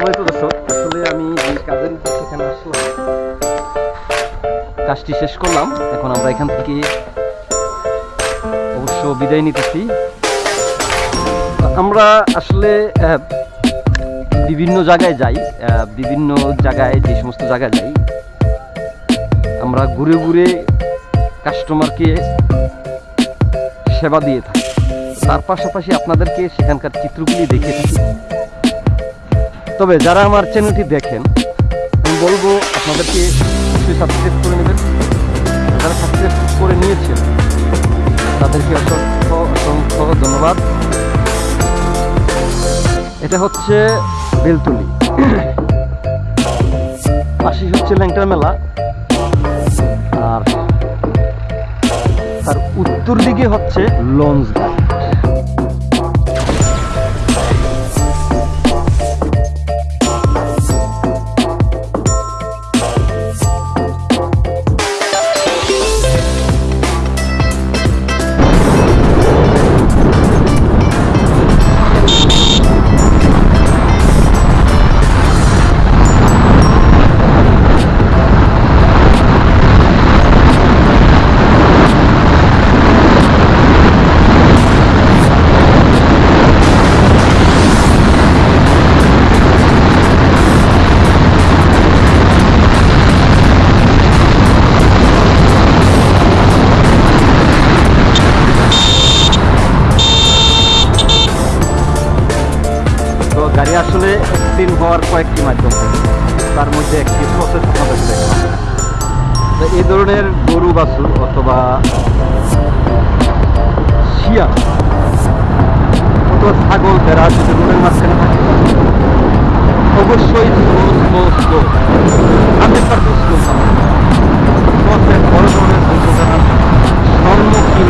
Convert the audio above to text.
সম্মানিত দর্শক, আসলে আমি যে কাজের এখানে আসলাম, কাজটি শেষ করলাম। এখন আমরা এখান থেকে অবশ্য বিদায় নিতেছি। আমরা আসলে বিভিন্ন জায়গায় যাই বিভিন্ন জায়গায় যে সমস্ত জায়গায় যাই, আমরা ঘুরে ঘুরে কাস্টমারকে সেবা দিয়ে থাকি। তার পাশাপাশি আপনাদেরকে সেখানকার চিত্রগুলি দেখে থাকি। তবে যারা আমার চ্যানেলটি দেখেন, আমি বলব আপনাদেরকে সাবস্ক্রাইব করে নেবেন। যারা সাবস্ক্রাইব করে নিয়েছেন, তাদেরকে অসংখ্য অসংখ্য ধন্যবাদ। এটা হচ্ছে বেলতুলি। পাশে হচ্ছে ল্যাংটার মেলা। আর তার উত্তর দিকে হচ্ছে লঞ্চ ঘাট। কয়েকটি মাধ্যম। তার মধ্যে একটি প্রসেস আমাদের দেখলাম তো এই ধরনের গরু, বাছুর অথবা শিয়াল অথবা ছাগল, ভেড়া যদি রোডের মাঝখানে থাকে, অবশ্যই বড় ধরনের সম্মুখীন